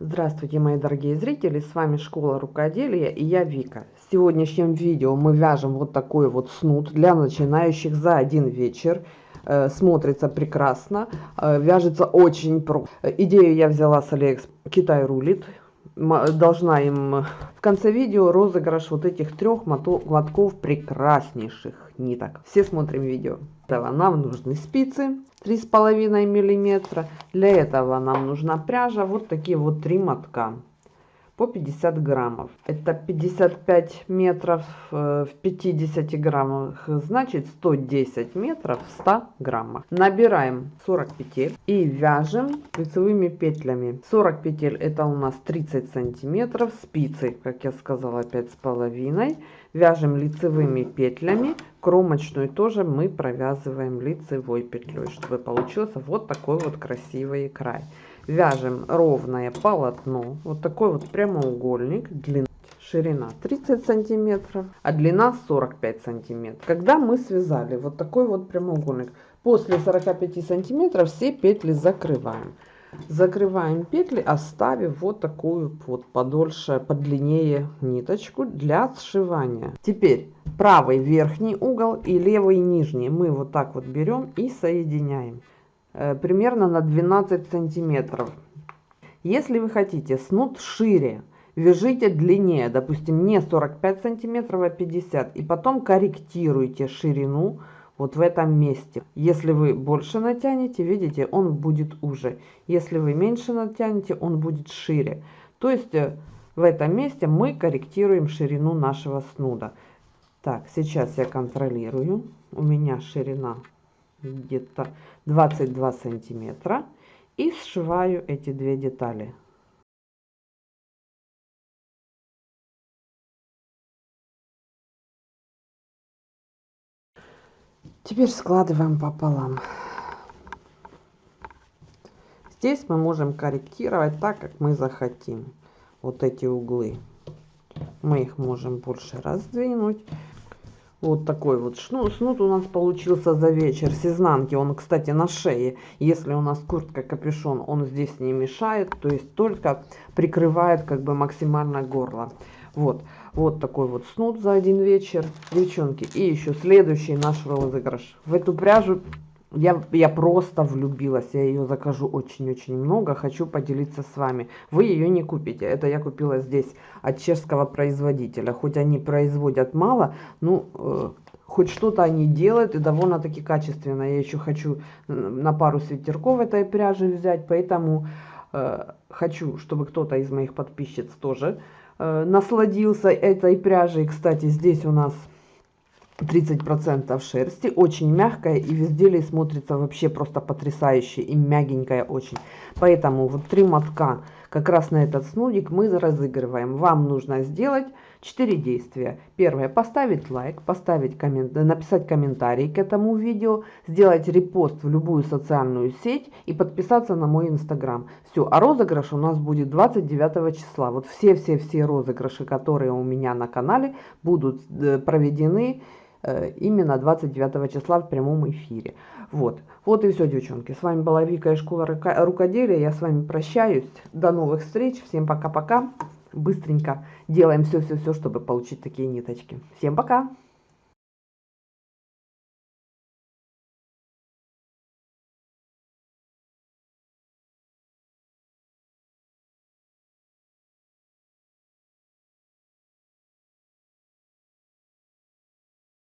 Здравствуйте, мои дорогие зрители, с вами Школа Рукоделия и я Вика. В сегодняшнем видео мы вяжем вот такой вот снуд для начинающих за один вечер. Э, смотрится прекрасно, э, вяжется очень просто. Идею я взяла с Алекс Китай рулит. Должна им в конце видео розыгрыш вот этих трех мотков прекраснейших ниток. Все смотрим видео. Нам нужны спицы три с половиной миллиметра. Для этого нам нужна пряжа. Вот такие вот три мотка по 50 граммов. Это 55 метров э, в 50 граммах, значит 110 метров в 100 граммах. Набираем 40 петель и вяжем лицевыми петлями. 40 петель это у нас 30 сантиметров, спицы, как я сказала, 5 с половиной. Вяжем лицевыми петлями, кромочную тоже мы провязываем лицевой петлей, чтобы получился вот такой вот красивый край вяжем ровное полотно. Вот такой вот прямоугольник. Длина ширина 30 сантиметров а длина 45 сантиметров. Когда мы связали вот такой вот прямоугольник после 45 сантиметров все петли закрываем. Закрываем петли оставив вот такую вот подольше подлиннее ниточку для сшивания. Теперь правый верхний угол и левый нижний мы вот так вот берем и соединяем примерно на 12 сантиметров. Если вы хотите снуд шире, вяжите длиннее, допустим, не 45 сантиметров, а 50, и потом корректируйте ширину вот в этом месте. Если вы больше натянете, видите, он будет уже. Если вы меньше натянете, он будет шире. То есть э, в этом месте мы корректируем ширину нашего снуда. Так, сейчас я контролирую. У меня ширина где-то 22 сантиметра и сшиваю эти две детали. Теперь складываем пополам. Здесь мы можем корректировать так как мы захотим. Вот эти углы. Мы их можем больше раздвинуть вот такой вот шнур, снуд у нас получился за вечер с изнанки. Он, кстати, на шее. Если у нас куртка капюшон, он здесь не мешает. То есть только прикрывает как бы максимально горло. Вот. Вот такой вот снуд за один вечер, девчонки. И еще следующий наш розыгрыш. В эту пряжу я, я просто влюбилась, я ее закажу очень-очень много, хочу поделиться с вами. Вы ее не купите, это я купила здесь от чешского производителя. Хоть они производят мало, ну, э, хоть что-то они делают и довольно-таки качественно. Я еще хочу на пару свитерков этой пряжи взять, поэтому э, хочу, чтобы кто-то из моих подписчиц тоже э, насладился этой пряжей. Кстати, здесь у нас 30% шерсти, очень мягкая и в изделии смотрится вообще просто потрясающе и мягенькая очень. Поэтому вот три мотка как раз на этот снудик мы разыгрываем. Вам нужно сделать 4 действия. Первое, поставить лайк, поставить коммент, написать комментарий к этому видео, сделать репост в любую социальную сеть и подписаться на мой инстаграм. Все, а розыгрыш у нас будет 29 числа. Вот все-все-все розыгрыши, которые у меня на канале, будут э, проведены именно 29 числа в прямом эфире. Вот. Вот и все, девчонки. С вами была Вика из школы рукоделия. Я с вами прощаюсь. До новых встреч. Всем пока-пока. Быстренько делаем все-все-все, чтобы получить такие ниточки. Всем пока!